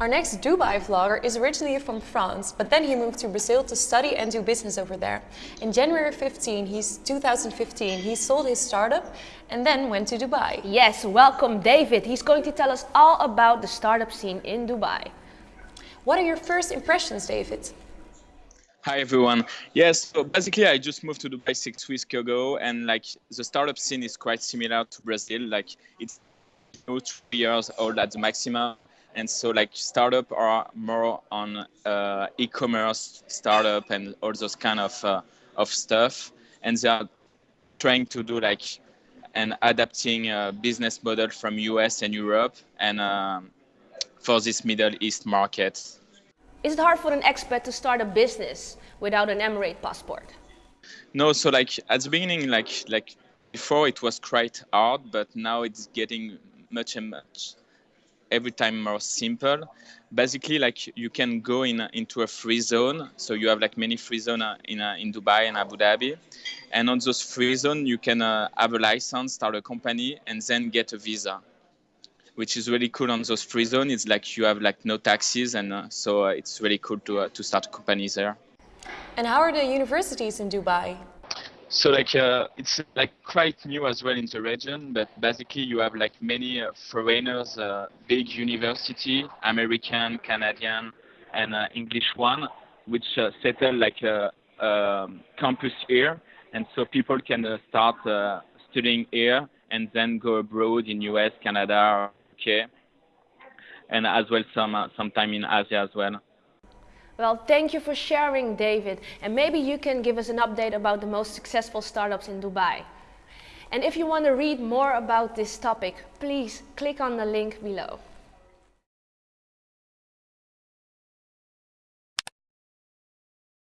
Our next Dubai vlogger is originally from France, but then he moved to Brazil to study and do business over there. In January 15, he's 2015, he sold his startup and then went to Dubai. Yes, welcome David. He's going to tell us all about the startup scene in Dubai. What are your first impressions, David? Hi everyone. Yes, so basically I just moved to Dubai six weeks ago, and like the startup scene is quite similar to Brazil. Like it's two three years old at the maximum, and so like startup are more on uh, e-commerce startup and all those kind of uh, of stuff. And they are trying to do like an adapting a business model from us and europe and um, for this middle east market. Is it hard for an expat to start a business without an emirate passport? No so like at the beginning like like before it was quite hard but now it's getting much and much every time more simple. Basically, like you can go in into a free zone. So you have like many free zone uh, in uh, in Dubai and Abu Dhabi, and on those free zone you can uh, have a license, start a company, and then get a visa. Which is really cool on those free zone. It's like you have like no taxes, and uh, so uh, it's really cool to uh, to start companies there. And how are the universities in Dubai? So like uh, it's like quite new as well in the region, but basically you have like many uh, foreigners, uh, big university, American, Canadian, and uh, English one, which uh, settle like a, um, campus here, and so people can uh, start studying here and then go abroad in US, Canada, UK, and as well some sometime in Asia as well. Well, thank you for sharing, David. And maybe you can give us an update about the most successful startups in Dubai. And if you want to read more about this topic, please click on the link below.